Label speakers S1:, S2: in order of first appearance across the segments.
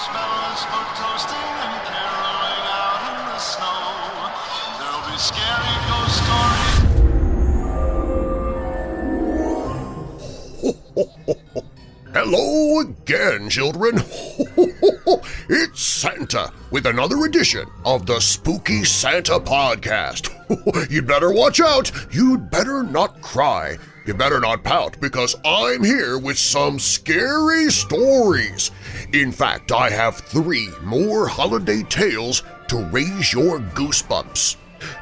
S1: marshmallows for toasting and caroling out in the snow. There'll be scary ghost stories.
S2: Hello again, children! it's Santa with another edition of the Spooky Santa Podcast. You'd better watch out! You'd better not cry! You better not pout because I'm here with some scary stories! In fact, I have three more holiday tales to raise your goosebumps.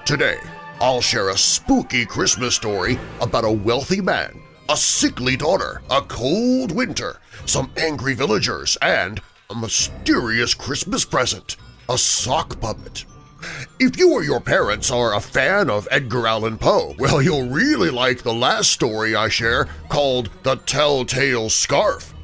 S2: Today, I'll share a spooky Christmas story about a wealthy man a sickly daughter, a cold winter, some angry villagers, and a mysterious Christmas present, a sock puppet. If you or your parents are a fan of Edgar Allan Poe, well, you'll really like the last story I share called The Telltale Scarf.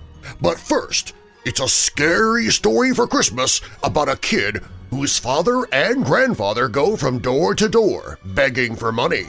S2: But first, it's a scary story for Christmas about a kid whose father and grandfather go from door to door begging for money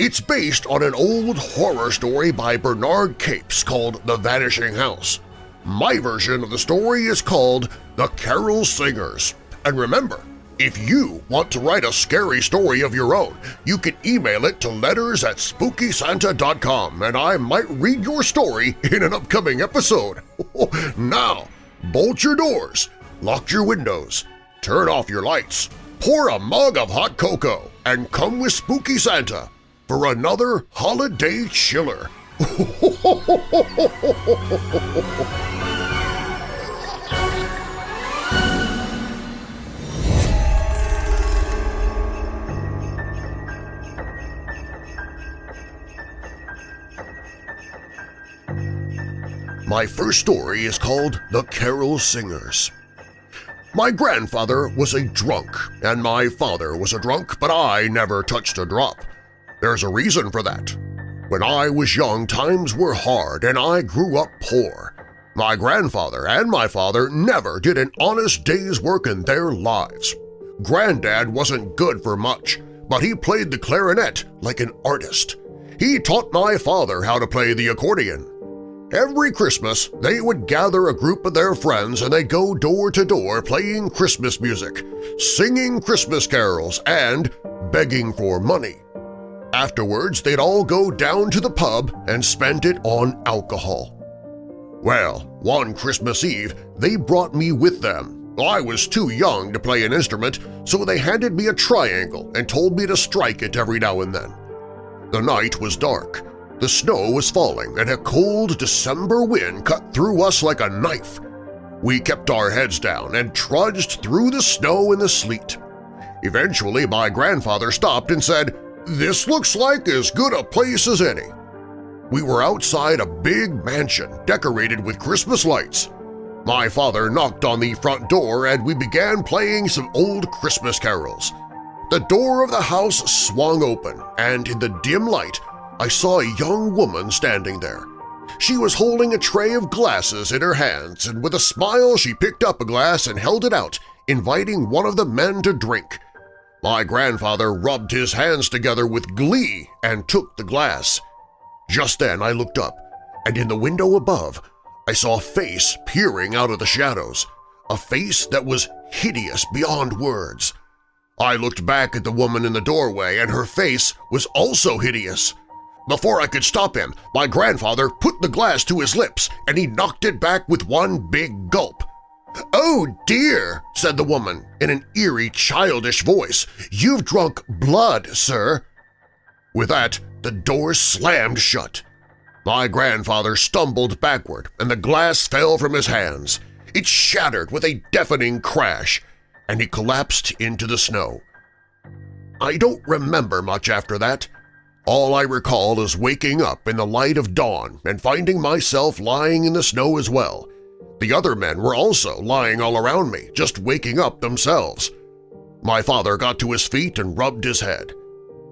S2: it's based on an old horror story by Bernard Capes called The Vanishing House. My version of the story is called The Carol Singers. And remember, if you want to write a scary story of your own, you can email it to letters at SpookySanta.com and I might read your story in an upcoming episode. now, bolt your doors, lock your windows, turn off your lights, pour a mug of hot cocoa, and come with Spooky Santa for another holiday chiller. My first story is called The Carol Singers. My grandfather was a drunk, and my father was a drunk, but I never touched a drop. There's a reason for that. When I was young, times were hard and I grew up poor. My grandfather and my father never did an honest day's work in their lives. Granddad wasn't good for much, but he played the clarinet like an artist. He taught my father how to play the accordion. Every Christmas, they would gather a group of their friends and they'd go door to door playing Christmas music, singing Christmas carols, and begging for money. Afterwards, they'd all go down to the pub and spend it on alcohol. Well, one Christmas Eve, they brought me with them. I was too young to play an instrument, so they handed me a triangle and told me to strike it every now and then. The night was dark, the snow was falling, and a cold December wind cut through us like a knife. We kept our heads down and trudged through the snow and the sleet. Eventually, my grandfather stopped and said, this looks like as good a place as any. We were outside a big mansion decorated with Christmas lights. My father knocked on the front door and we began playing some old Christmas carols. The door of the house swung open, and in the dim light I saw a young woman standing there. She was holding a tray of glasses in her hands, and with a smile she picked up a glass and held it out, inviting one of the men to drink. My grandfather rubbed his hands together with glee and took the glass. Just then I looked up, and in the window above I saw a face peering out of the shadows, a face that was hideous beyond words. I looked back at the woman in the doorway, and her face was also hideous. Before I could stop him, my grandfather put the glass to his lips and he knocked it back with one big gulp. "'Oh, dear,' said the woman in an eerie, childish voice. "'You've drunk blood, sir.' With that, the door slammed shut. My grandfather stumbled backward and the glass fell from his hands. It shattered with a deafening crash, and he collapsed into the snow. I don't remember much after that. All I recall is waking up in the light of dawn and finding myself lying in the snow as well, the other men were also lying all around me, just waking up themselves. My father got to his feet and rubbed his head.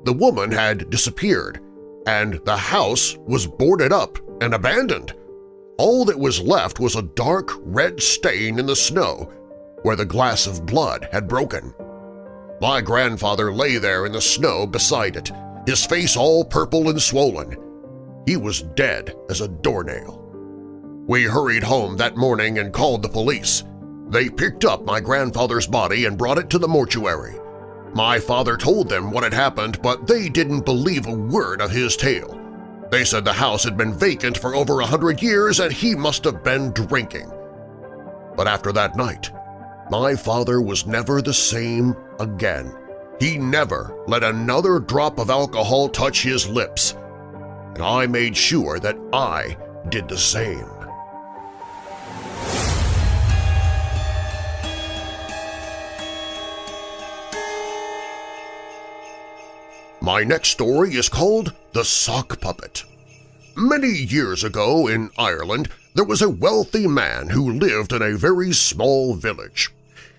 S2: The woman had disappeared, and the house was boarded up and abandoned. All that was left was a dark red stain in the snow where the glass of blood had broken. My grandfather lay there in the snow beside it, his face all purple and swollen. He was dead as a doornail. We hurried home that morning and called the police. They picked up my grandfather's body and brought it to the mortuary. My father told them what had happened, but they didn't believe a word of his tale. They said the house had been vacant for over a hundred years and he must have been drinking. But after that night, my father was never the same again. He never let another drop of alcohol touch his lips, and I made sure that I did the same. My next story is called The Sock Puppet. Many years ago in Ireland, there was a wealthy man who lived in a very small village.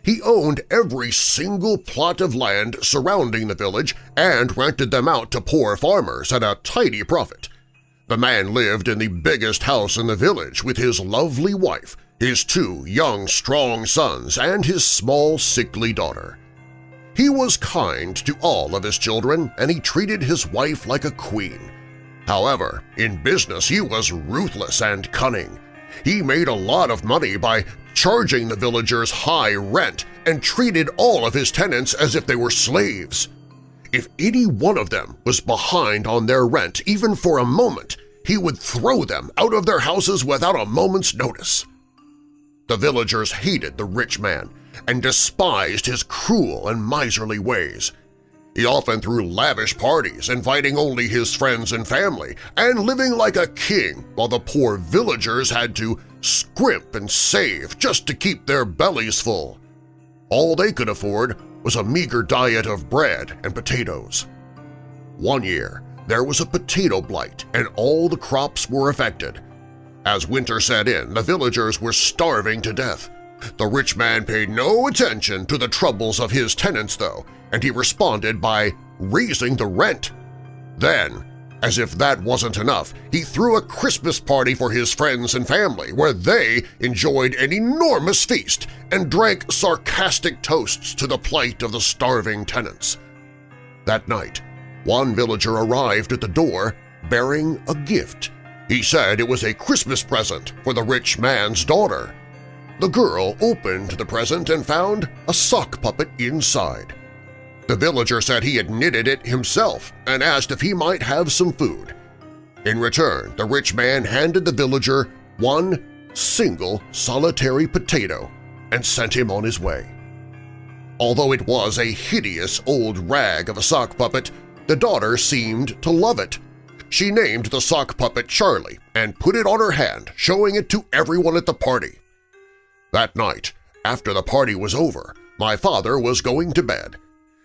S2: He owned every single plot of land surrounding the village and rented them out to poor farmers at a tidy profit. The man lived in the biggest house in the village with his lovely wife, his two young, strong sons, and his small, sickly daughter. He was kind to all of his children, and he treated his wife like a queen. However, in business he was ruthless and cunning. He made a lot of money by charging the villagers high rent and treated all of his tenants as if they were slaves. If any one of them was behind on their rent even for a moment, he would throw them out of their houses without a moment's notice. The villagers hated the rich man and despised his cruel and miserly ways. He often threw lavish parties, inviting only his friends and family, and living like a king while the poor villagers had to scrimp and save just to keep their bellies full. All they could afford was a meager diet of bread and potatoes. One year, there was a potato blight and all the crops were affected. As winter set in, the villagers were starving to death. The rich man paid no attention to the troubles of his tenants, though, and he responded by raising the rent. Then, as if that wasn't enough, he threw a Christmas party for his friends and family where they enjoyed an enormous feast and drank sarcastic toasts to the plight of the starving tenants. That night, one villager arrived at the door bearing a gift. He said it was a Christmas present for the rich man's daughter. The girl opened the present and found a sock puppet inside. The villager said he had knitted it himself and asked if he might have some food. In return, the rich man handed the villager one single solitary potato and sent him on his way. Although it was a hideous old rag of a sock puppet, the daughter seemed to love it. She named the sock puppet Charlie and put it on her hand, showing it to everyone at the party. That night, after the party was over, my father was going to bed.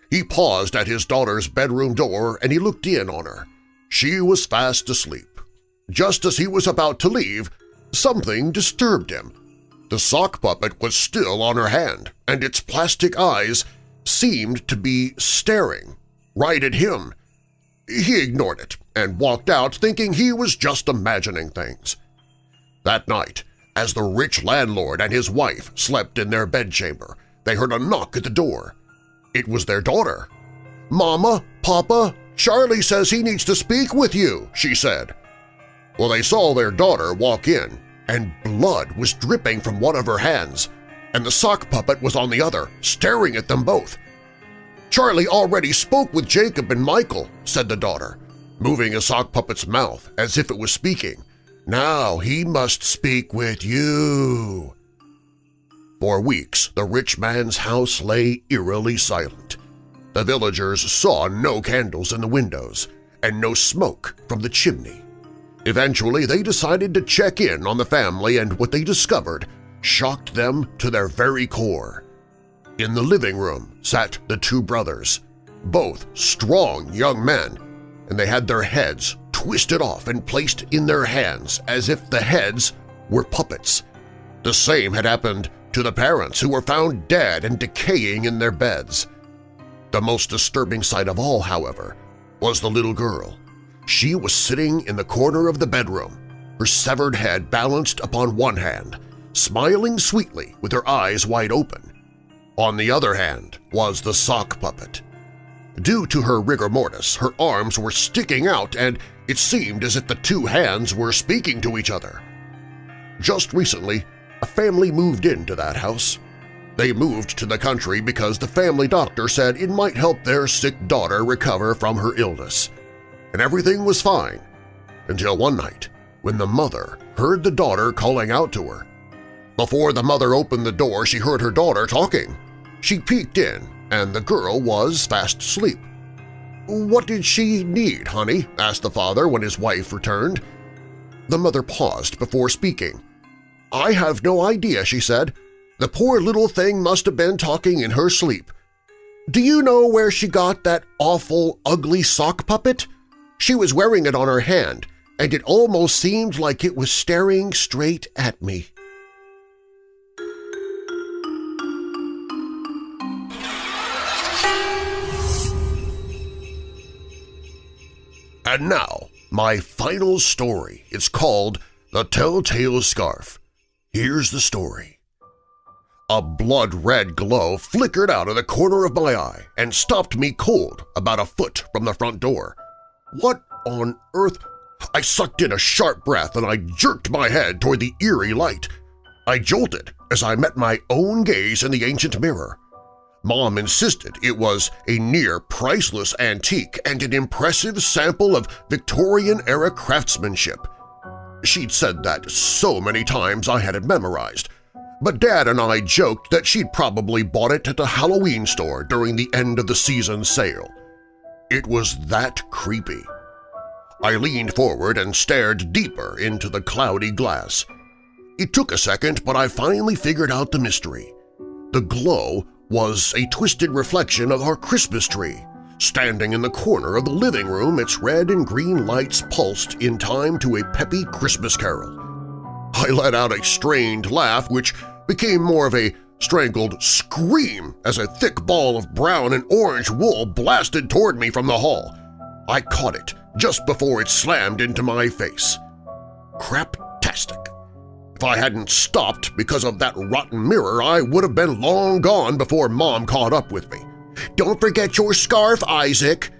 S2: He paused at his daughter's bedroom door and he looked in on her. She was fast asleep. Just as he was about to leave, something disturbed him. The sock puppet was still on her hand, and its plastic eyes seemed to be staring right at him. He ignored it and walked out thinking he was just imagining things. That night, as the rich landlord and his wife slept in their bedchamber, they heard a knock at the door. It was their daughter. "'Mama, Papa, Charlie says he needs to speak with you,' she said. Well, they saw their daughter walk in, and blood was dripping from one of her hands, and the sock puppet was on the other, staring at them both. Charlie already spoke with Jacob and Michael, said the daughter, moving a sock puppet's mouth as if it was speaking. Now he must speak with you. For weeks the rich man's house lay eerily silent. The villagers saw no candles in the windows and no smoke from the chimney. Eventually they decided to check in on the family and what they discovered shocked them to their very core. In the living room sat the two brothers, both strong young men, and they had their heads twisted off and placed in their hands as if the heads were puppets. The same had happened to the parents who were found dead and decaying in their beds. The most disturbing sight of all, however, was the little girl. She was sitting in the corner of the bedroom, her severed head balanced upon one hand, smiling sweetly with her eyes wide open. On the other hand was the sock puppet. Due to her rigor mortis, her arms were sticking out and it seemed as if the two hands were speaking to each other. Just recently, a family moved into that house. They moved to the country because the family doctor said it might help their sick daughter recover from her illness. And everything was fine until one night when the mother heard the daughter calling out to her. Before the mother opened the door, she heard her daughter talking. She peeked in, and the girl was fast asleep. "'What did she need, honey?' asked the father when his wife returned. The mother paused before speaking. "'I have no idea,' she said. The poor little thing must have been talking in her sleep. Do you know where she got that awful, ugly sock puppet? She was wearing it on her hand, and it almost seemed like it was staring straight at me. And now, my final story. It's called The Telltale Scarf. Here's the story. A blood-red glow flickered out of the corner of my eye and stopped me cold about a foot from the front door. What on earth? I sucked in a sharp breath and I jerked my head toward the eerie light. I jolted as I met my own gaze in the ancient mirror. Mom insisted it was a near-priceless antique and an impressive sample of Victorian-era craftsmanship. She'd said that so many times I had it memorized, but Dad and I joked that she'd probably bought it at a Halloween store during the end-of-the-season sale. It was that creepy. I leaned forward and stared deeper into the cloudy glass. It took a second, but I finally figured out the mystery. The glow was a twisted reflection of our Christmas tree. Standing in the corner of the living room, its red and green lights pulsed in time to a peppy Christmas carol. I let out a strained laugh which became more of a strangled scream as a thick ball of brown and orange wool blasted toward me from the hall. I caught it just before it slammed into my face. Craptastic. If I hadn't stopped because of that rotten mirror, I would have been long gone before Mom caught up with me. "'Don't forget your scarf, Isaac!'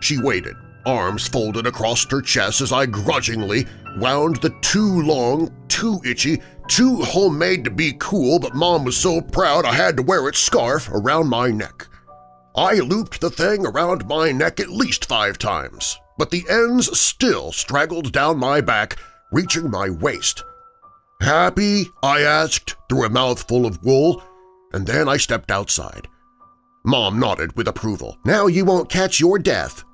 S2: She waited, arms folded across her chest as I grudgingly wound the too long, too itchy, too homemade to be cool but Mom was so proud I had to wear its scarf around my neck. I looped the thing around my neck at least five times, but the ends still straggled down my back, reaching my waist. "'Happy?' I asked through a mouthful of wool, and then I stepped outside. Mom nodded with approval. "'Now you won't catch your death.'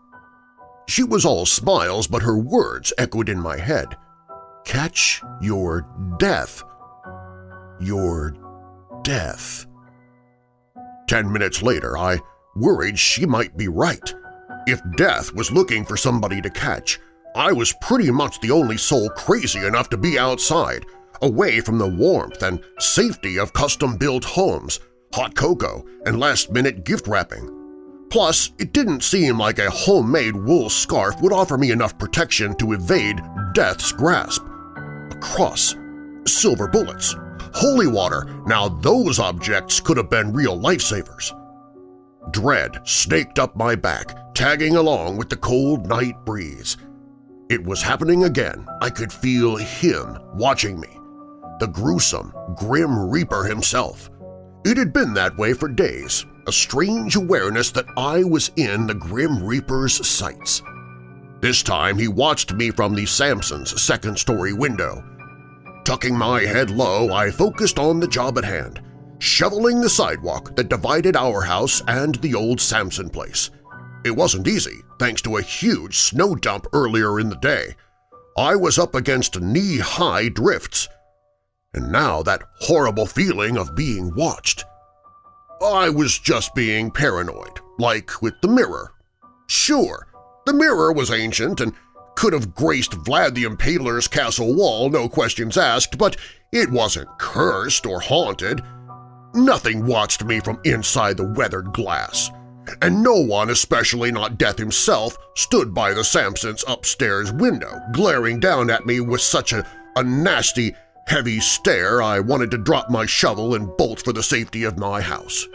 S2: She was all smiles, but her words echoed in my head. Catch your death. Your death. Ten minutes later, I worried she might be right. If death was looking for somebody to catch, I was pretty much the only soul crazy enough to be outside, away from the warmth and safety of custom-built homes, hot cocoa, and last-minute gift wrapping. Plus, it didn't seem like a homemade wool scarf would offer me enough protection to evade death's grasp. A cross, silver bullets, holy water, now those objects could have been real lifesavers. Dread snaked up my back, tagging along with the cold night breeze. It was happening again. I could feel him watching me, the gruesome, grim Reaper himself. It had been that way for days, a strange awareness that I was in the Grim Reaper's sights. This time he watched me from the Samson's second-story window. Tucking my head low, I focused on the job at hand, shoveling the sidewalk that divided our house and the old Samson place. It wasn't easy, thanks to a huge snow dump earlier in the day. I was up against knee-high drifts, and now that horrible feeling of being watched. I was just being paranoid, like with the mirror. Sure, the mirror was ancient and could have graced Vlad the Impaler's castle wall, no questions asked, but it wasn't cursed or haunted. Nothing watched me from inside the weathered glass, and no one, especially not Death himself, stood by the Samson's upstairs window, glaring down at me with such a, a nasty, heavy stare I wanted to drop my shovel and bolt for the safety of my house.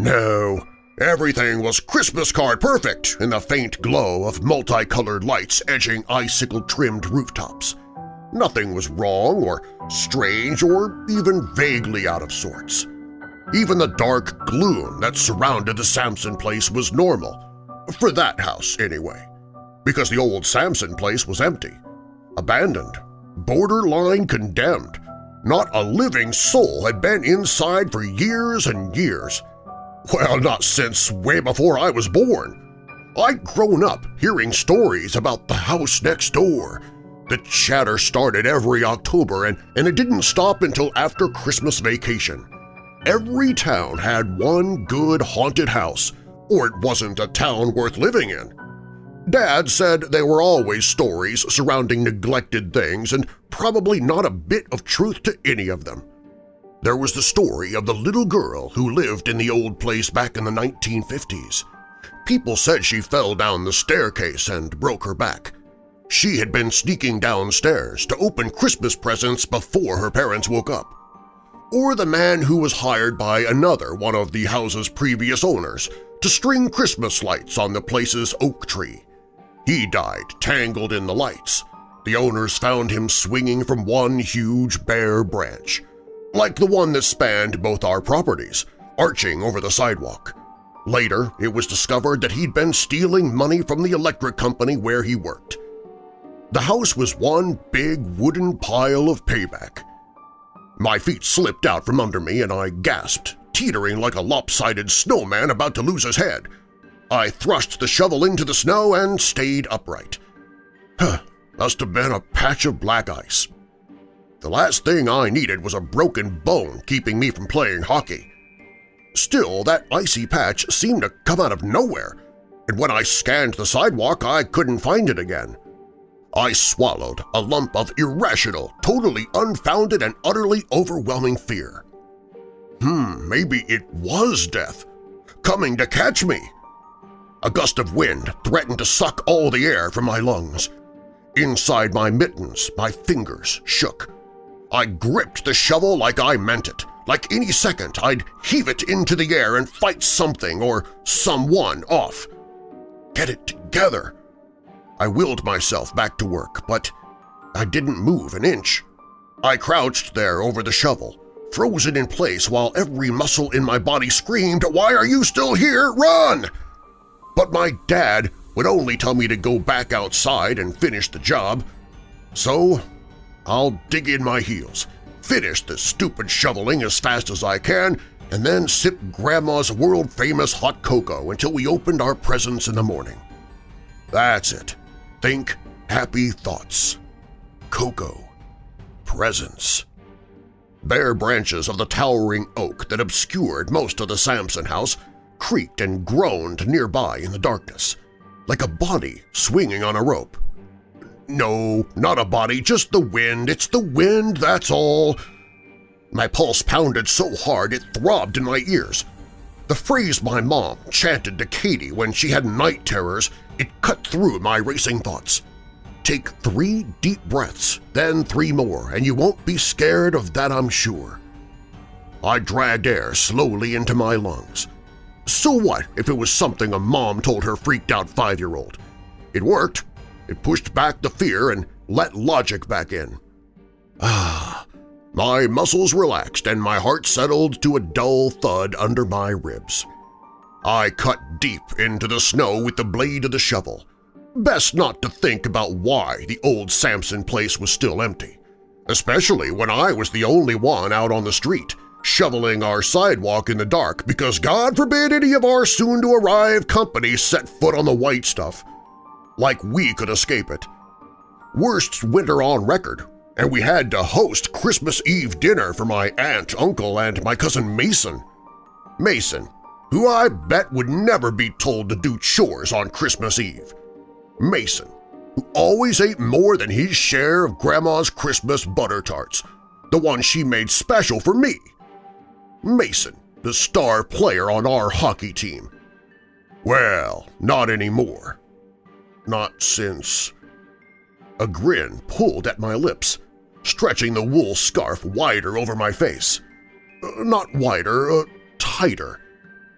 S2: No, everything was Christmas card perfect in the faint glow of multicolored lights edging icicle-trimmed rooftops. Nothing was wrong or strange or even vaguely out of sorts. Even the dark gloom that surrounded the Sampson place was normal. For that house, anyway. Because the old Sampson place was empty. Abandoned. Borderline condemned. Not a living soul had been inside for years and years. Well, not since way before I was born. I'd grown up hearing stories about the house next door. The chatter started every October and, and it didn't stop until after Christmas vacation. Every town had one good haunted house, or it wasn't a town worth living in. Dad said there were always stories surrounding neglected things and probably not a bit of truth to any of them. There was the story of the little girl who lived in the old place back in the 1950s. People said she fell down the staircase and broke her back. She had been sneaking downstairs to open Christmas presents before her parents woke up. Or the man who was hired by another one of the house's previous owners to string Christmas lights on the place's oak tree. He died tangled in the lights. The owners found him swinging from one huge bare branch, like the one that spanned both our properties, arching over the sidewalk. Later, it was discovered that he'd been stealing money from the electric company where he worked. The house was one big wooden pile of payback. My feet slipped out from under me and I gasped, teetering like a lopsided snowman about to lose his head. I thrust the shovel into the snow and stayed upright. Huh, must have been a patch of black ice. The last thing I needed was a broken bone keeping me from playing hockey. Still, that icy patch seemed to come out of nowhere, and when I scanned the sidewalk I couldn't find it again. I swallowed a lump of irrational, totally unfounded and utterly overwhelming fear. Hmm, maybe it was death, coming to catch me. A gust of wind threatened to suck all the air from my lungs. Inside my mittens, my fingers shook. I gripped the shovel like I meant it. Like any second, I'd heave it into the air and fight something or someone off. Get it together. I willed myself back to work, but I didn't move an inch. I crouched there over the shovel, frozen in place while every muscle in my body screamed, Why are you still here? Run! But my dad would only tell me to go back outside and finish the job. So I'll dig in my heels, finish this stupid shoveling as fast as I can, and then sip Grandma's world-famous hot cocoa until we opened our presents in the morning. That's it. Think happy thoughts. Cocoa. Presents. Bare branches of the towering oak that obscured most of the Sampson house creaked and groaned nearby in the darkness, like a body swinging on a rope. No, not a body, just the wind. It's the wind, that's all. My pulse pounded so hard it throbbed in my ears. The phrase my mom chanted to Katie when she had night terrors, it cut through my racing thoughts. Take three deep breaths, then three more, and you won't be scared of that I'm sure. I dragged air slowly into my lungs. So what if it was something a mom told her freaked-out five-year-old? It worked. It pushed back the fear and let logic back in. Ah, my muscles relaxed and my heart settled to a dull thud under my ribs. I cut deep into the snow with the blade of the shovel. Best not to think about why the old Sampson place was still empty, especially when I was the only one out on the street, shoveling our sidewalk in the dark because God forbid any of our soon-to-arrive company set foot on the white stuff. Like we could escape it. Worst winter on record, and we had to host Christmas Eve dinner for my aunt, uncle, and my cousin Mason. Mason, who I bet would never be told to do chores on Christmas Eve. Mason, who always ate more than his share of Grandma's Christmas butter tarts, the one she made special for me. Mason, the star player on our hockey team. Well, not anymore. Not since… A grin pulled at my lips, stretching the wool scarf wider over my face. Uh, not wider, uh, tighter.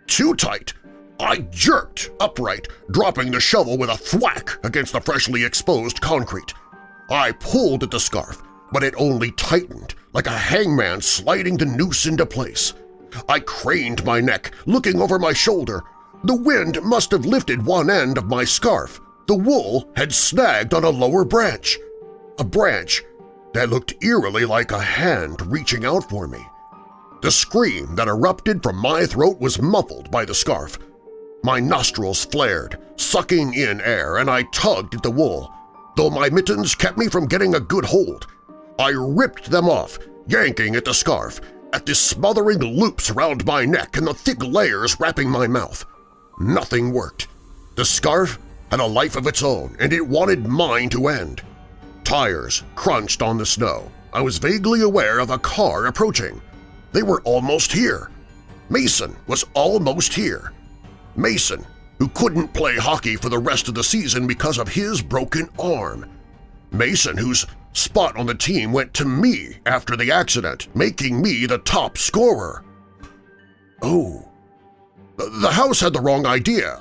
S2: Too tight! I jerked upright, dropping the shovel with a thwack against the freshly exposed concrete. I pulled at the scarf, but it only tightened, like a hangman sliding the noose into place. I craned my neck, looking over my shoulder. The wind must have lifted one end of my scarf. The wool had snagged on a lower branch. A branch that looked eerily like a hand reaching out for me. The scream that erupted from my throat was muffled by the scarf. My nostrils flared, sucking in air, and I tugged at the wool. Though my mittens kept me from getting a good hold, I ripped them off, yanking at the scarf, at the smothering loops around my neck and the thick layers wrapping my mouth. Nothing worked. The scarf had a life of its own, and it wanted mine to end. Tires crunched on the snow. I was vaguely aware of a car approaching. They were almost here. Mason was almost here. Mason, who couldn't play hockey for the rest of the season because of his broken arm. Mason, whose spot on the team went to me after the accident, making me the top scorer. Oh. The house had the wrong idea.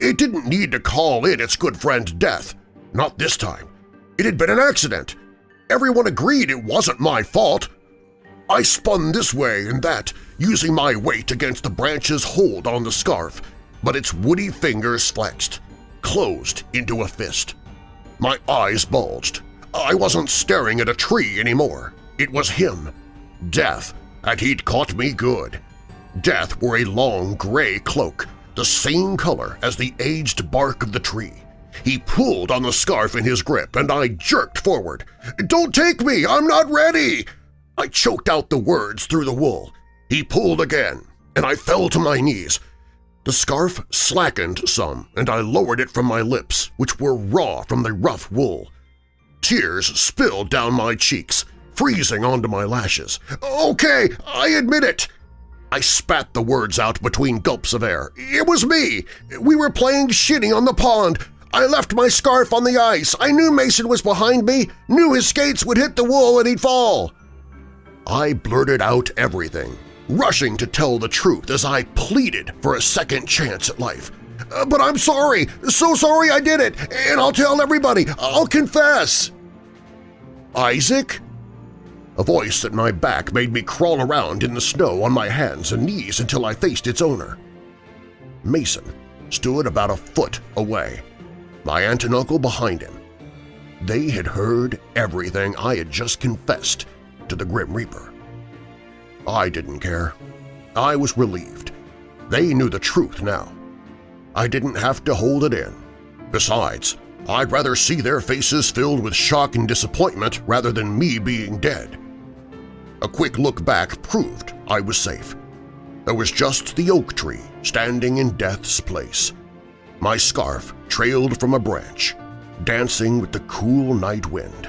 S2: It didn't need to call in its good friend Death. Not this time. It had been an accident. Everyone agreed it wasn't my fault. I spun this way and that, using my weight against the branch's hold on the scarf, but its woody fingers flexed, closed into a fist. My eyes bulged. I wasn't staring at a tree anymore. It was him. Death, and he'd caught me good. Death wore a long gray cloak, the same color as the aged bark of the tree. He pulled on the scarf in his grip, and I jerked forward. "'Don't take me! I'm not ready!' I choked out the words through the wool. He pulled again, and I fell to my knees. The scarf slackened some, and I lowered it from my lips, which were raw from the rough wool. Tears spilled down my cheeks, freezing onto my lashes. "'Okay, I admit it!' I spat the words out between gulps of air. "'It was me! We were playing shinny on the pond! I left my scarf on the ice! I knew Mason was behind me! Knew his skates would hit the wool and he'd fall!' I blurted out everything, rushing to tell the truth as I pleaded for a second chance at life. Uh, but I'm sorry, so sorry I did it, and I'll tell everybody, I'll confess! Isaac? A voice at my back made me crawl around in the snow on my hands and knees until I faced its owner. Mason stood about a foot away, my aunt and uncle behind him. They had heard everything I had just confessed to the Grim Reaper. I didn't care. I was relieved. They knew the truth now. I didn't have to hold it in. Besides, I'd rather see their faces filled with shock and disappointment rather than me being dead. A quick look back proved I was safe. There was just the oak tree standing in death's place. My scarf trailed from a branch, dancing with the cool night wind.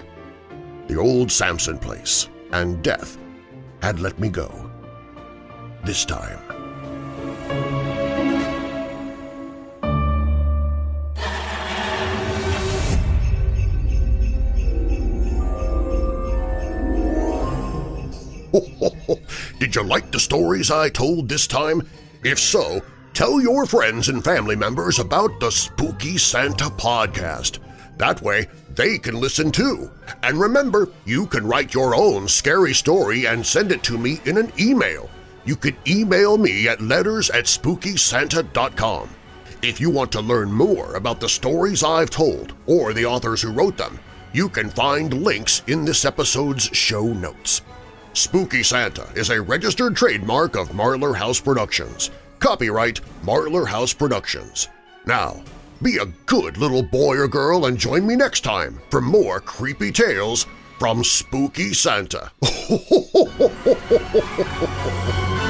S2: The old Samson place and death had let me go. This time. Did you like the stories I told this time? If so, tell your friends and family members about the Spooky Santa podcast. That way, they can listen too. And remember, you can write your own scary story and send it to me in an email. You can email me at letters at SpookySanta.com. If you want to learn more about the stories I've told or the authors who wrote them, you can find links in this episode's show notes. Spooky Santa is a registered trademark of Marlar House Productions. Copyright Marlar House Productions. Now, be a good little boy or girl and join me next time for more creepy tales from Spooky Santa.